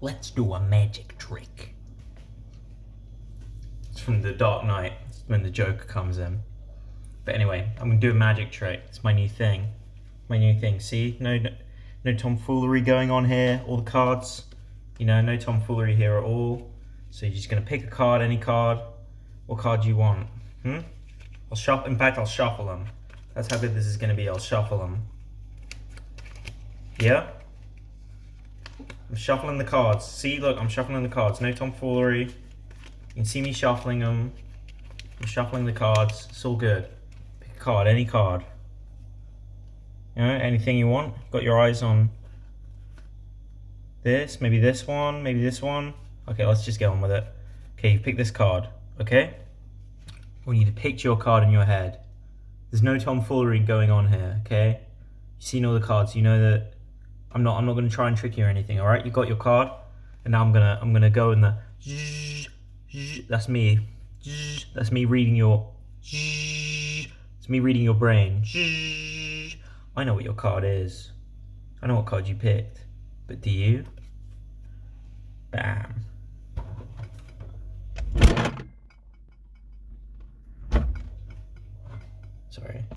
Let's do a magic trick. It's from The Dark Knight, when the Joker comes in. But anyway, I'm gonna do a magic trick. It's my new thing. My new thing. See, no, no, no tomfoolery going on here. All the cards, you know, no tomfoolery here at all. So you're just gonna pick a card, any card. What card do you want? Hmm. I'll shuffle. In fact, I'll shuffle them. That's how good this is gonna be. I'll shuffle them. Yeah. I'm shuffling the cards. See, look, I'm shuffling the cards. No tomfoolery. You can see me shuffling them. I'm shuffling the cards. It's all good. Pick a card, any card. You know, anything you want. Got your eyes on this, maybe this one, maybe this one. Okay, let's just get on with it. Okay, you pick this card, okay? I want you to picture your card in your head. There's no tomfoolery going on here, okay? You've seen all the cards, you know that I'm not, I'm not going to try and trick you or anything, all right? You got your card, and now I'm going to, I'm going to go in the, that's me, that's me reading your, it's me reading your brain. I know what your card is. I know what card you picked, but do you? Bam. Sorry.